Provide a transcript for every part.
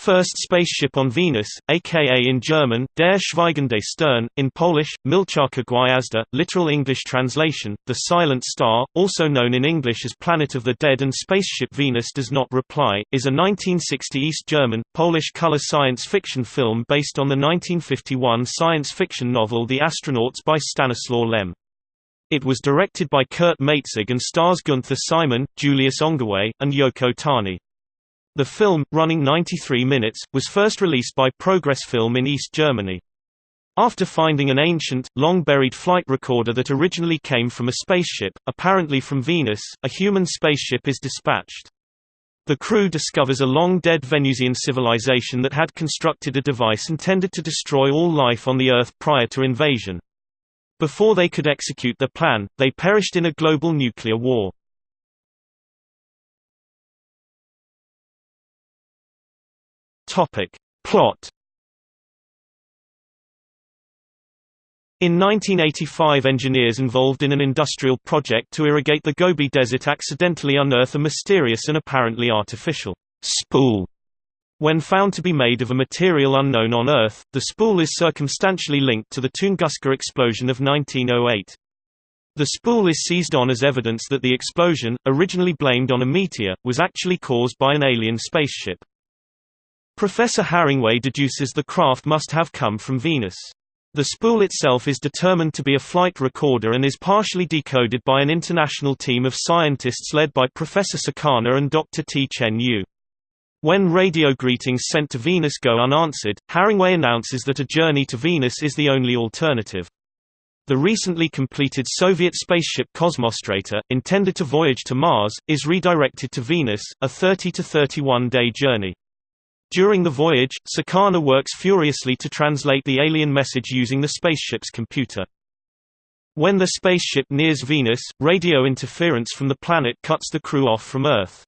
First spaceship on Venus, aka in German, Der Schweigende Stern, in Polish, Milcząca Gwiazda, literal English translation, The Silent Star, also known in English as Planet of the Dead and Spaceship Venus Does Not Reply, is a 1960 East German, Polish color science fiction film based on the 1951 science fiction novel The Astronauts by Stanislaw Lem. It was directed by Kurt Maitzig and stars Gunther Simon, Julius Ongewe, and Yoko Tani. The film, running 93 minutes, was first released by Progress Film in East Germany. After finding an ancient, long-buried flight recorder that originally came from a spaceship, apparently from Venus, a human spaceship is dispatched. The crew discovers a long-dead Venusian civilization that had constructed a device intended to destroy all life on the Earth prior to invasion. Before they could execute their plan, they perished in a global nuclear war. Topic. Plot In 1985 engineers involved in an industrial project to irrigate the Gobi Desert accidentally unearth a mysterious and apparently artificial spool. When found to be made of a material unknown on Earth, the spool is circumstantially linked to the Tunguska explosion of 1908. The spool is seized on as evidence that the explosion, originally blamed on a meteor, was actually caused by an alien spaceship. Professor Harringway deduces the craft must have come from Venus. The spool itself is determined to be a flight recorder and is partially decoded by an international team of scientists led by Professor Sikarna and Dr. T. Chen Yu. When radio greetings sent to Venus go unanswered, Harringway announces that a journey to Venus is the only alternative. The recently completed Soviet spaceship Kosmokrator, intended to voyage to Mars, is redirected to Venus, a 30 to 31 day journey. During the voyage, Sikarna works furiously to translate the alien message using the spaceship's computer. When the spaceship nears Venus, radio interference from the planet cuts the crew off from Earth.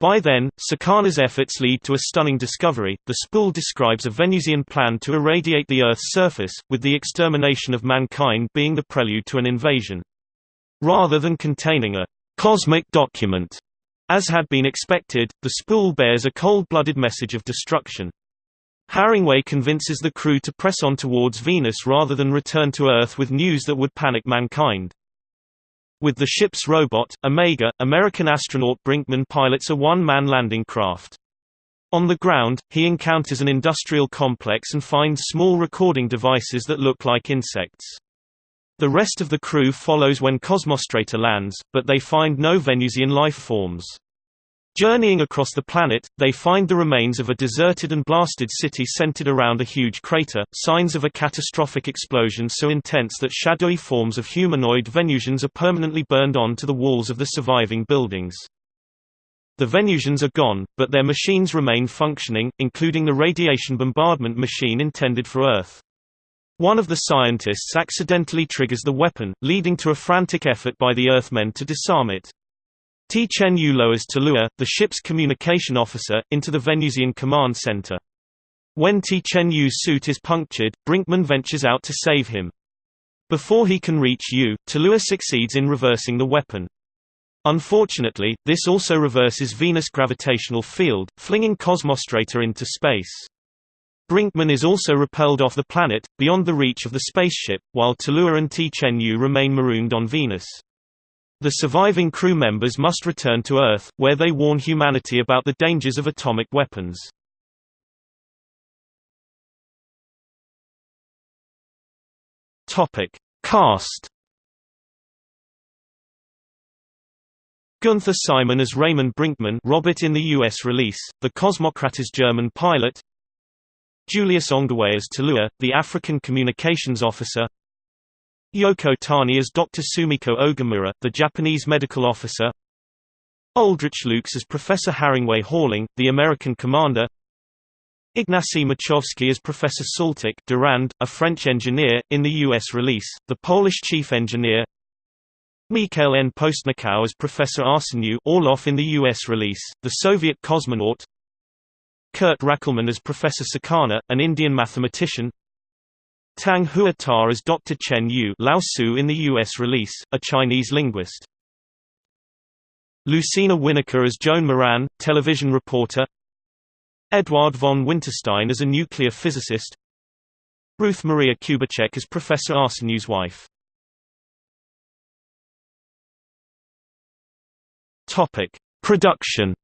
By then, Sikarna's efforts lead to a stunning discovery. The spool describes a Venusian plan to irradiate the Earth's surface, with the extermination of mankind being the prelude to an invasion. Rather than containing a cosmic document, as had been expected, the spool bears a cold-blooded message of destruction. Harringway convinces the crew to press on towards Venus rather than return to Earth with news that would panic mankind. With the ship's robot, Omega, American astronaut Brinkman pilots a one-man landing craft. On the ground, he encounters an industrial complex and finds small recording devices that look like insects. The rest of the crew follows when Kosmokrator lands, but they find no Venusian life forms. Journeying across the planet, they find the remains of a deserted and blasted city centered around a huge crater, signs of a catastrophic explosion so intense that shadowy forms of humanoid Venusians are permanently burned onto the walls of the surviving buildings. The Venusians are gone, but their machines remain functioning, including the radiation bombardment machine intended for Earth. One of the scientists accidentally triggers the weapon, leading to a frantic effort by the Earthmen to disarm it. T. Chen Yu lowers Talua, the ship's communication officer, into the Venusian command center. When T. Chen Yu's suit is punctured, Brinkman ventures out to save him. Before he can reach Yu, Talua succeeds in reversing the weapon. Unfortunately, this also reverses Venus' gravitational field, flinging Kosmokrator into space. Brinkman is also repelled off the planet, beyond the reach of the spaceship, while Talua and T. Yu remain marooned on Venus. The surviving crew members must return to Earth, where they warn humanity about the dangers of atomic weapons. Topic. Cast Gunther Simon as Raymond Brinkman Robert in the US release, the Kosmokrator's German pilot Julius Ongewe as Talua, the African Communications Officer Yoko Tani as Dr. Sumiko Ogimura, the Japanese Medical Officer Oldřich Lukeš as Professor Harringway Hawling, the American Commander Ignacy Machowski as Professor Saltik Durand, a French engineer, in the U.S. release, the Polish chief engineer Mikhail N. Postnikow as Professor Arseniu Orlov in the U.S. release, the Soviet cosmonaut Kurt Rackelmann as Professor Sikarna, an Indian mathematician Tang Hua Ta as Dr. Chen Yu Lao Su in the U.S. release, a Chinese linguist. Lucina Winokur as Joan Moran, television reporter Eduard von Winterstein as a nuclear physicist Ruth Maria Kubitschek as Professor Arsenyu's wife. Production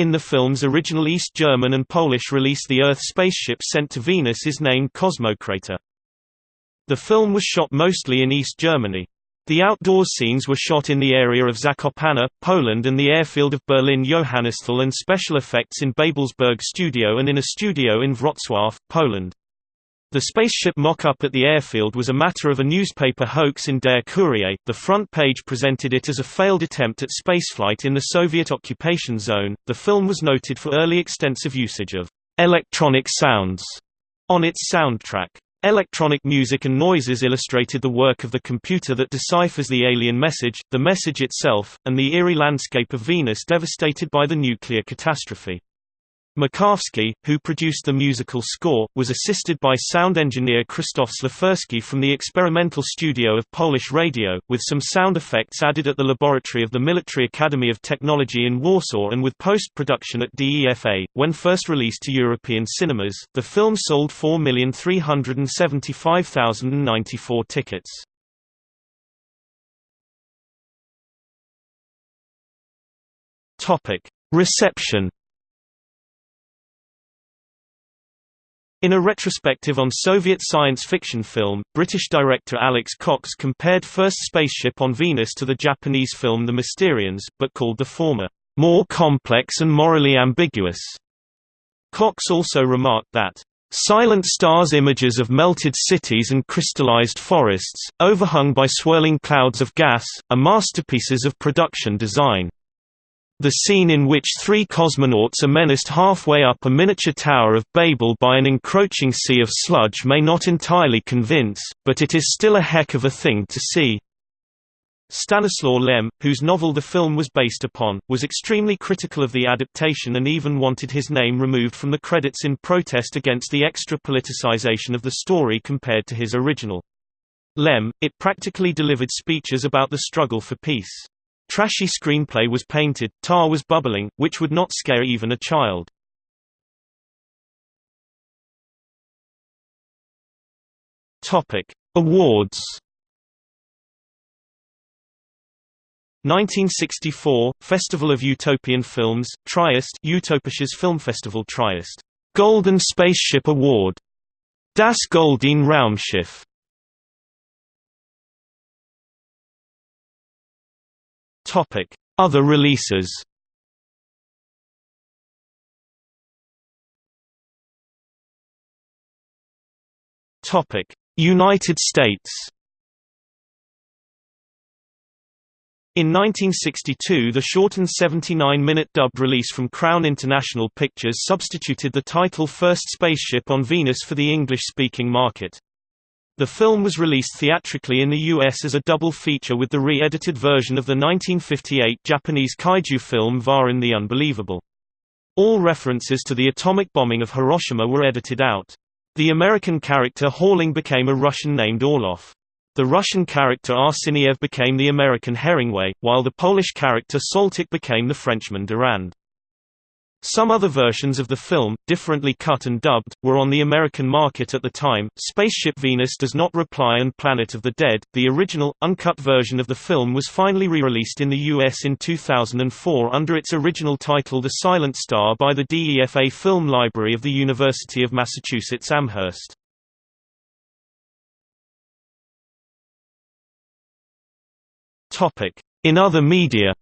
In the film's original East German and Polish release the Earth spaceship sent to Venus is named Kosmokrator. The film was shot mostly in East Germany. The outdoor scenes were shot in the area of Zakopane, Poland and the airfield of Berlin-Johannisthal and special effects in Babelsberg Studio and in a studio in Wrocław, Poland. The spaceship mock-up at the airfield was a matter of a newspaper hoax in Der Kurier. The front page presented it as a failed attempt at spaceflight in the Soviet occupation zone. The film was noted for early extensive usage of electronic sounds on its soundtrack. Electronic music and noises illustrated the work of the computer that deciphers the alien message, the message itself, and the eerie landscape of Venus devastated by the nuclear catastrophe. Makarski, who produced the musical score, was assisted by sound engineer Krzysztof Szlifirski from the experimental studio of Polish Radio, with some sound effects added at the laboratory of the Military Academy of Technology in Warsaw and with post-production at DEFA. When first released to European cinemas, the film sold 4,375,094 tickets. Reception In a retrospective on Soviet science fiction film, British director Alex Cox compared first spaceship on Venus to the Japanese film The Mysterians, but called the former, "...more complex and morally ambiguous." Cox also remarked that, "...silent stars images of melted cities and crystallized forests, overhung by swirling clouds of gas, are masterpieces of production design." The scene in which three cosmonauts are menaced halfway up a miniature Tower of Babel by an encroaching sea of sludge may not entirely convince, but it is still a heck of a thing to see. Stanislaw Lem, whose novel the film was based upon, was extremely critical of the adaptation and even wanted his name removed from the credits in protest against the extra politicization of the story compared to his original. Lem, it practically delivered speeches about the struggle for peace. Trashy screenplay was painted, tar was bubbling, which would not scare even a child. Topic: Awards. 1964 Festival of Utopian Films, Trieste, Utopisches Filmfestival Trieste. Golden Spaceship Award. Das Goldene Raumschiff. Other releases. United States. In 1962 the shortened 79-minute dubbed release from Crown International Pictures substituted the title First Spaceship on Venus for the English-speaking market. The film was released theatrically in the US as a double feature with the re-edited version of the 1958 Japanese kaiju film Varan the Unbelievable. All references to the atomic bombing of Hiroshima were edited out. The American character Hawling became a Russian named Orlov. The Russian character Arseniev became the American Herringway, while the Polish character Saltik became the Frenchman Durand. Some other versions of the film, differently cut and dubbed, were on the American market at the time. Spaceship Venus Does Not Reply and Planet of the Dead, the original, uncut version of the film was finally re-released in the U.S. in 2004 under its original title The Silent Star by the DEFA Film Library of the University of Massachusetts Amherst. In other media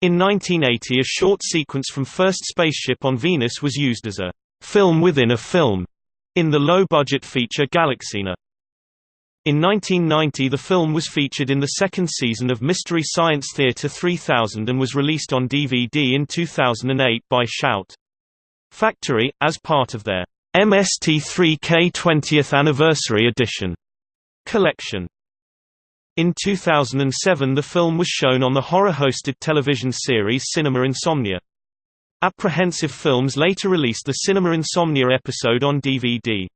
In 1980 a short sequence from First Spaceship on Venus was used as a «film within a film» in the low-budget feature Galaxina. In 1990 the film was featured in the second season of Mystery Science Theater 3000 and was released on DVD in 2008 by Shout! Factory, as part of their MST3K 20th Anniversary Edition collection. In 2007 the film was shown on the horror-hosted television series Cinema Insomnia. Apprehensive Films later released the Cinema Insomnia episode on DVD.